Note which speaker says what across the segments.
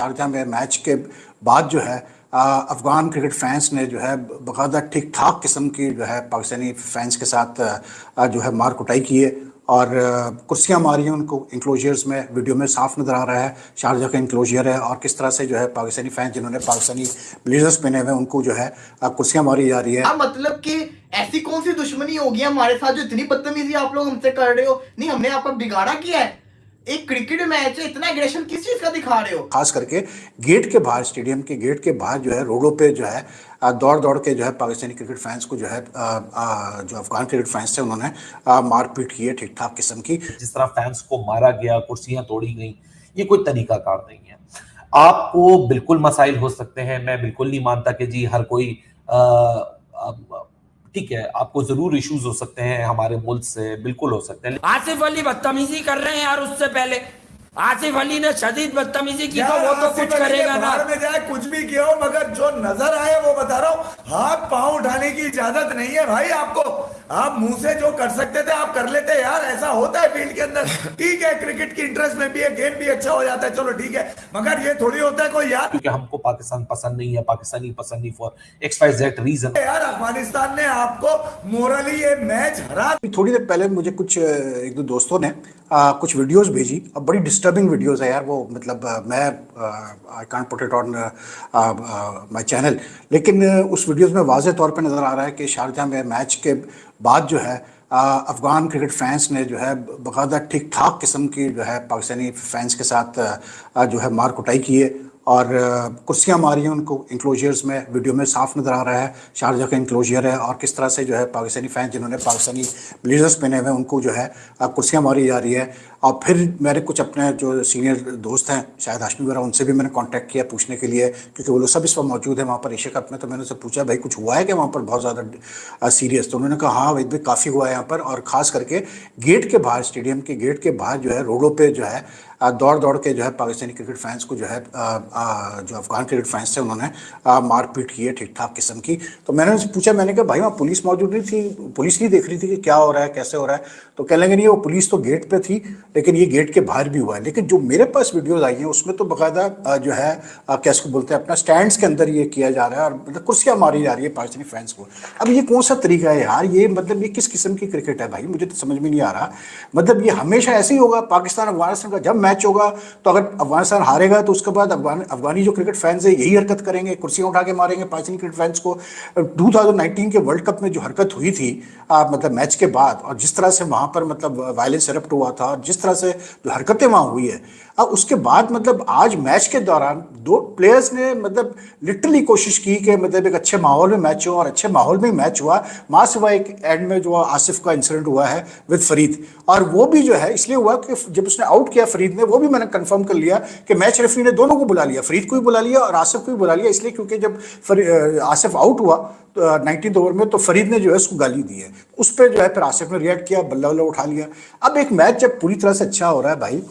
Speaker 1: Sharjah में match के बाद जो है अफ़गान क्रिकेट फैंस ने जो है, बाकायदा ठीक ठाक किस्म की जो है, पाकिस्तानी फैंस के साथ जो है मार कुटाई की है। और कुर्सियाँ मारी हैं उनको इंक्लोजर्स में, वीडियो में साफ़ नज़र आ रहा है शारजा का इंक्लोजर है। और किस तरह से जो है, पाकिस्तानी फैंस जिन्होंने पाकिस्तानी ब्लेजर्स पहने हुए उनको जो है कुर्सियाँ मारी जा रही है
Speaker 2: मतलब कि ऐसी कौन सी दुश्मनी होगी हमारे साथ जो इतनी बदतमीजी आप लोग हमसे कर रहे हो? नहीं, हमने आपका बिगाड़ा किया है। एक क्रिकेट मैच है इतना एग्रेशन किस चीज़ का दिखा रहे हो?
Speaker 1: खास करके गेट के बाहर स्टेडियम के गेट के बाहर जो है रोडों पे जो है दौड़ दौड़ के जो है पाकिस्तानी क्रिकेट फैंस को जो है जो अफगान क्रिकेट फैंस थे उन्होंने मारपीट की है ठीक ठाक किस्म की।
Speaker 3: जिस तरह फैंस को मारा गया कुर्सियाँ तोड़ी गई ये कोई तरीकाकार नहीं है। आपको बिल्कुल मसाइल हो सकते हैं मैं बिल्कुल नहीं मानता कि जी हर कोई ठीक है आपको ज़रूर इश्यूज़ हो सकते हैं हमारे मुल्क से बिल्कुल हो सकते हैं।
Speaker 4: आसिफ अली बदतमीजी कर रहे हैं यार उससे पहले। आसिफ अली ने शदीद बदतमीजी की तो वो तो कुछ करेगा ना।
Speaker 5: में जाए कुछ भी किया हो मगर जो नज़र आए वो बता रहा हूँ हाथ पाँव उठाने की इजाज़त नहीं है भाई आपको। आप मुँह से जो कर सकते थे आप कर लेते यार ऐसा होता है फ़ील्ड के अंदर। ठीक है क्रिकेट की इंटरेस्ट में भी है गेम भी अच्छा हो जाता है चलो ठीक है। मगर ये थोड़ी होता है कोई यार।
Speaker 3: क्योंकि हमको पाकिस्तान पसंद नहीं है पाकिस्तानी पसंद नहीं for X Y Z reason
Speaker 5: यार अफ़गानिस्तान ने आपको मोरली ये मैच हरा
Speaker 1: थोड़ी देर पहले मुझे कुछ एक दो दोस्तों ने आ, कुछ वीडियोस भेजी। अब बड़ी डिस्टर्बिंग वीडियोस है यार वो मतलब आ, मैं I can't put it on my channel लेकिन उस वीडियोस में वाज तौर पे नज़र आ रहा है कि शारजा में मैच के बाद जो है अफ़गान क्रिकेट फैंस ने जो है, बाकायदा ठीक ठाक किस्म की जो है, पाकिस्तानी फैंस के साथ जो है, मार कुटाई की है। और कुर्सियाँ मारी हैं उनको इंक्लोजर्स में, वीडियो में साफ़ नज़र आ रहा है, शारजा का इंक्लोजर है। और किस तरह से जो है, पाकिस्तानी फैंस जिन्होंने पाकिस्तानी ब्लेजर्स पहने हुए हैं, उनको जो है कुर्सियाँ मारी जा रही है। और फिर मेरे कुछ अपने जो सीनियर दोस्त हैं, शायद हाशमी वगैरह, उनसे भी मैंने कांटेक्ट किया पूछने के लिए, क्योंकि वो लोग सब इस वक्त मौजूद है वहाँ पर एशिया कप में तो मैंने उनसे पूछा, भाई, कुछ हुआ है क्या वहाँ पर बहुत ज़्यादा सीरियस तो उन्होंने कहा हाँ भाई काफ़ी हुआ है यहाँ पर। और ख़ास करके गेट के बाहर स्टेडियम के गेट के बाहर जो है, रोडों पर जो है दौड़ दौड़ के जो है, पाकिस्तानी क्रिकेट फैंस को जो है जो अफगान क्रिकेट फैंस थे, उन्होंने मारपीट की है ठीक ठाक किस्म की। तो मैंने उनसे पूछा, मैंने कहा, भाई, वहाँ पुलिस मौजूद नहीं थी? पुलिस नहीं देख रही थी कि क्या हो रहा है, कैसे हो रहा है? तो कह लेंगे, नहीं, वो पुलिस तो गेट पे थी लेकिन ये गेट के बाहर भी हुआ है। लेकिन जो मेरे पास वीडियोज़ आई हैं, उसमें तो बाकायदा जो है कैसे बोलते हैं, अपना स्टैंड के अंदर ये किया जा रहा है और मतलब कुर्सियाँ मारी जा रही है पाकिस्तानी फैंस को। अब ये कौन सा तरीका है यार? ये मतलब ये किस किस्म की क्रिकेट है भाई? मुझे तो समझ में नहीं आ रहा। मतलब ये हमेशा ऐसे ही होगा, पाकिस्तान, अफ़गानिस्तान का जब मैच होगा तो अगर अफ़गानिस्तान हारेगा तो उसके बाद अफगान, अफगानी जो क्रिकेट फैंस है, यही हरकत करेंगे, कुर्सियाँ उठा के मारेंगे पाकिस्तानी क्रिकेट फैंस को। 2019 के वर्ल्ड कप में जो हरकत हुई थी मतलब मैच के बाद, और जिस तरह से वहाँ पर मतलब वायलेंस एरप्ट हुआ था, और जिस तरह से जो हरकतें वहाँ हुई है। अब उसके बाद मतलब आज मैच के दौरान दो प्लेयर्स ने मतलब लिटरली कोशिश की कि मतलब एक अच्छे माहौल में मैच हो और अच्छे माहौल में मैच हुआ। माँ सिवा एक एंड में जो आसिफ का इंसिडेंट हुआ है विद फरीद। और वो भी जो है, इसलिए हुआ कि जब उसने आउट किया फरीद ने, वो भी मैंने कंफर्म कर लिया कि मैच रेफरी ने दोनों को बुला लिया। फरीद को भी बुला लिया और आसिफ को भी बुला लिया, इसलिए क्योंकि जब आसिफ आउट हुआ नाइनटीन ओवर में तो फरीद ने जो है उसको गाली दी है। उस पर जो है फिर आसिफ ने रिएक्ट किया बल्ला बल्ला उठा लिया। अब एक मैच जब पूरी तरह से अच्छा हो रहा है भाई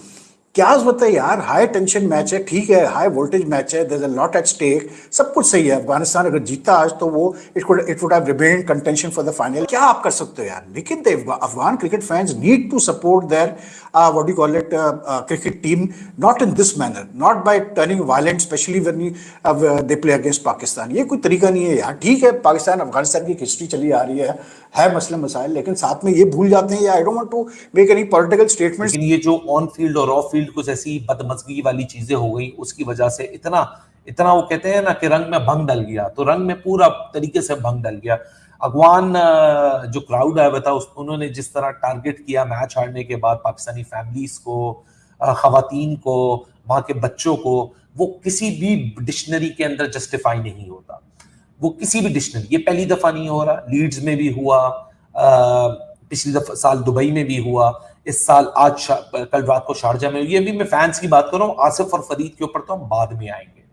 Speaker 1: क्या होता है यार? हाई टेंशन मैच है, ठीक है हाई वोल्टेज मैच है देर लॉट एट स्टेक सब कुछ सही है। अफ़गानिस्तान अगर जीता आज तो वो it would it would have remain contention for the final क्या आप कर सकते हो यार? लेकिन Afghan cricket fans need to support their what you call it cricket team not in this manner not by turning violent specially when they play against Pakistan ये कोई तरीका नहीं है यार। ठीक है पाकिस्तान अफ़गानिस्तान की हिस्ट्री चली आ रही है है मसले मसाइल, लेकिन साथ में ये भूल जाते हैं I don't want to make any political statement
Speaker 3: ये जो ऑन फ़ील्ड और ऑफ़ फ़ील्ड कुछ ऐसी बदमजगी वाली चीज़ें हो गई, उसकी वजह से इतना इतना वो कहते हैं ना कि रंग में भंग डल गया तो रंग में पूरा तरीके से भंग डल गया। अगवान जो क्राउड आया हुआ था उन्होंने जिस तरह टारगेट किया मैच हारने के बाद पाकिस्तानी फैमिलीज़ को खातन को, वहाँ के बच्चों को, वो किसी भी डिक्शनरी के अंदर जस्टिफाई नहीं होता। वो किसी भी डिक्शनरी, ये पहली दफ़ा नहीं हो रहा, लीड्स में भी हुआ पिछली दफ़ा साल दुबई में भी हुआ इस साल आज कल रात को शारजा में ये भी मैं फैंस की बात कर रहा हूँ, आसिफ और फरीद के ऊपर तो हम बाद में आएँगे।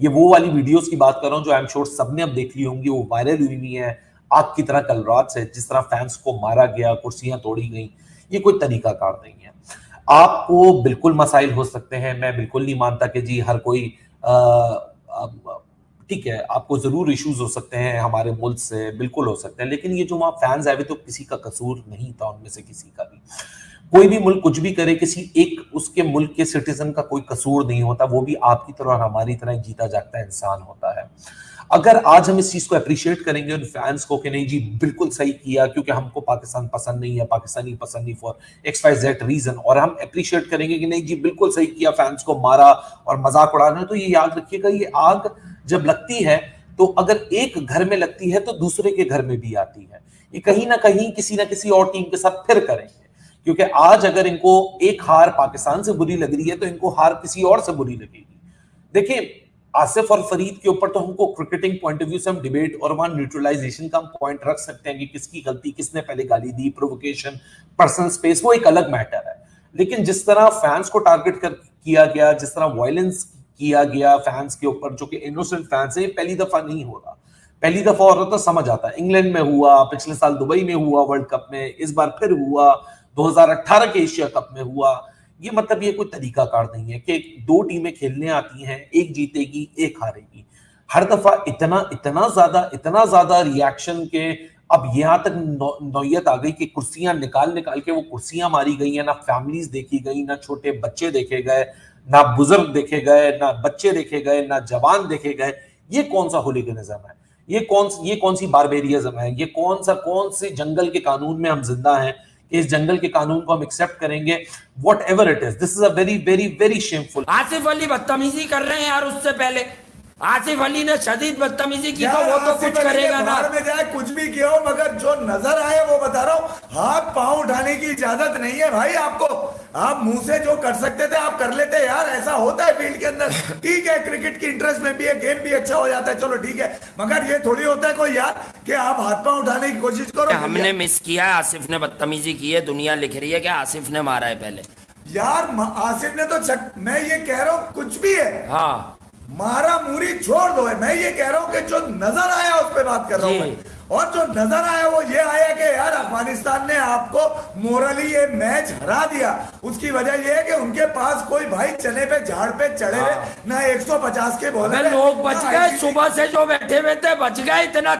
Speaker 3: ये वो वाली वीडियोस की बात कर रहा हूँ जो आई एम श्योर सबने अब देख ली होंगी, वो वायरल हुई हुई है। आग की तरह कल रात से जिस तरह फैंस को मारा गया, कुर्सियाँ तोड़ी गई, ये कोई तरीकाकार नहीं है। आपको बिल्कुल मसाइल हो सकते हैं, मैं बिल्कुल नहीं मानता कि जी हर कोई ठीक है, आपको ज़रूर इश्यूज़ हो सकते हैं हमारे मुल्क से, बिल्कुल हो सकते हैं, लेकिन ये जो वहाँ फैंस आए तो किसी का कसूर नहीं था उनमें से किसी का भी। कोई भी मुल्क कुछ भी करे, किसी एक उसके मुल्क के सिटीजन का कोई कसूर नहीं होता, वो भी आपकी तरह और हमारी तरह जीता जागता इंसान होता है। अगर आज हम इस चीज़ को अप्रिशिएट करेंगे उन फैंस को कि नहीं जी, बिल्कुल सही किया, क्योंकि हमको पाकिस्तान पसंद नहीं है, पाकिस्तानी पसंद नहीं for X Y Z reason और हम अप्रिशिएट करेंगे कि नहीं जी, बिल्कुल सही किया फैंस को मारा और मज़ाक उड़ाना तो ये याद रखिएगा, ये आग जब लगती है तो अगर एक घर में लगती है तो दूसरे के घर में भी आती है। ये कहीं ना कहीं किसी ना किसी और टीम के साथ फिर करेंगे। क्योंकि आज अगर इनको एक हार पाकिस्तान से बुरी लग रही है तो इनको हार किसी और से बुरी लगेगी। देखिए, आसिफ और फरीद के ऊपर तो हमको क्रिकेटिंग पॉइंट ऑफ़ व्यू से हम डिबेट और वहाँ न्यूट्रलाइजेशन का हम पॉइंट रख सकते हैं कि किसकी गलती, किसने पहले गाली दी प्रोवोकेशन पर्सनल स्पेस वो एक अलग मैटर है। लेकिन जिस तरह फैंस को टारगेट कर, किया गया, जिस तरह वायलेंस किया गया फैंस के ऊपर, जो कि इनोसेंट फैंस है पहली दफ़ा नहीं हो रहा। पहली दफ़ा हो रहा तो समझ आता है। इंग्लैंड में हुआ, पिछले साल दुबई में हुआ, वर्ल्ड कप में, इस बार फिर हुआ 2018 के एशिया कप में हुआ। ये मतलब ये कोई तरीका कार नहीं है कि दो टीमें खेलने आती हैं, एक जीतेगी, एक हारेगी। हर दफ़ा इतना इतना ज़्यादा इतना ज़्यादा रिएक्शन के अब यहाँ तक नौयत आ गई कि कुर्सियाँ निकाल निकाल के वो कुर्सियाँ मारी गई हैं, ना फैमिलीज़ देखी गई, ना छोटे बच्चे देखे गए, ना बुज़ुर्ग देखे गए, ना बच्चे देखे गए, ना जवान देखे गए। ये कौन सा होलीगनिज्म है? ये कौन ये कौन सी बारबेरियज्म है? ये कौन सा, कौन से जंगल के कानून में हम ज़िंदा हैं? कि इस जंगल के कानून को हम एक्सेप्ट करेंगे whatever it is this is a very very very shameful
Speaker 4: Asif Ali बदतमीजी कर रहे हैं यार उससे पहले। आसिफ अली ने शदीद बदतमीजी की तो वो तो कुछ करेगा ना।
Speaker 5: में जाए कुछ भी किया हो मगर जो नज़र आए वो बता रहा हूँ हाथ पाँव उठाने की इजाज़त नहीं है भाई आपको। आप मुँह से जो कर सकते थे आप कर लेते यार ऐसा होता है फ़ील्ड के अंदर। ठीक है क्रिकेट की इंटरेस्ट में भी है गेम भी अच्छा हो जाता है चलो ठीक है। मगर ये थोड़ी होता है कोई यार कि आप हाथ पाँव उठाने की कोशिश करो।
Speaker 4: हमने मिस किया? आसिफ ने बदतमीजी की है दुनिया लिख रही है कि आसिफ ने मारा है पहले।
Speaker 5: यार आसिफ ने तो मैं ये कह रहा हूँ कुछ भी है।
Speaker 4: हाँ।
Speaker 5: मारा मूरी छोड़ दो। है मैं ये कह रहा हूँ कि जो नज़र आया उस पर बात कर रहा हूँ और जो नज़र आया वो ये आया कि यार अफ़गानिस्तान ने आपको मोरली ये मैच हरा दिया। उसकी वजह ये है कि उनके पास कोई भाई चने पे झाड़ पे चढ़े हुए ना 150 के बोले
Speaker 4: लोग बच गए सुबह से जो बैठे हुए थे बच गए इतना